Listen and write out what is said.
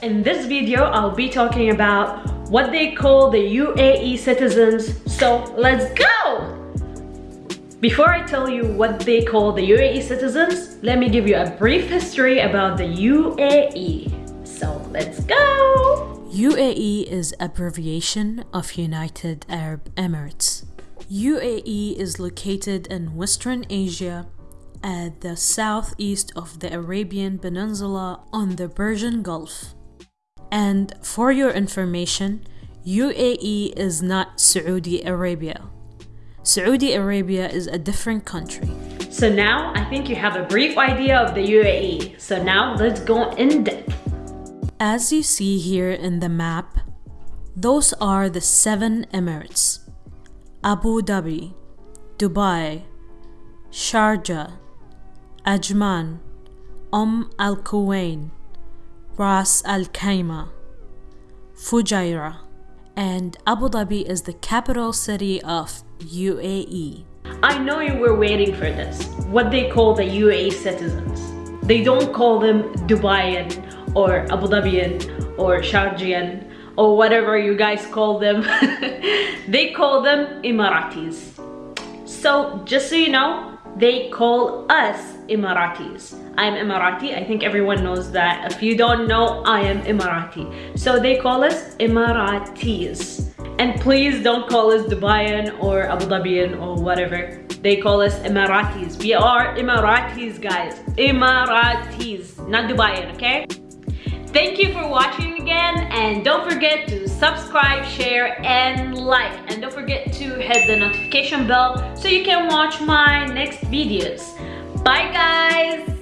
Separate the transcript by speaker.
Speaker 1: In this video, I'll be talking about what they call the UAE citizens. So let's go! Before I tell you what they call the UAE citizens, let me give you a brief history about the UAE. So let's go!
Speaker 2: UAE is abbreviation of United Arab Emirates. UAE is located in Western Asia at the southeast of the Arabian Peninsula on the Persian Gulf. And for your information, UAE is not Saudi Arabia. Saudi Arabia is a different country.
Speaker 1: So now I think you have a brief idea of the UAE. So now let's go in depth.
Speaker 2: As you see here in the map, those are the seven emirates Abu Dhabi, Dubai, Sharjah, Ajman, Umm Al Quwain, Ras Al Khaimah, Fujairah, and Abu Dhabi is the capital city of UAE.
Speaker 1: I know you were waiting for this. What they call the UAE citizens. They don't call them Dubaian or Abu Dhabian or Sharjah or whatever you guys call them. they call them Emiratis. So just so you know, they call us Emiratis. I'm Emirati. I think everyone knows that. If you don't know, I am Emirati. So they call us Emiratis. And please don't call us Dubaian or Abu Dhabian or whatever. They call us Emiratis. We are Emiratis, guys. Emiratis, not Dubaian, okay? Thank you for watching again and don't forget to subscribe, share and like and don't forget to hit the notification bell so you can watch my next videos. Bye guys!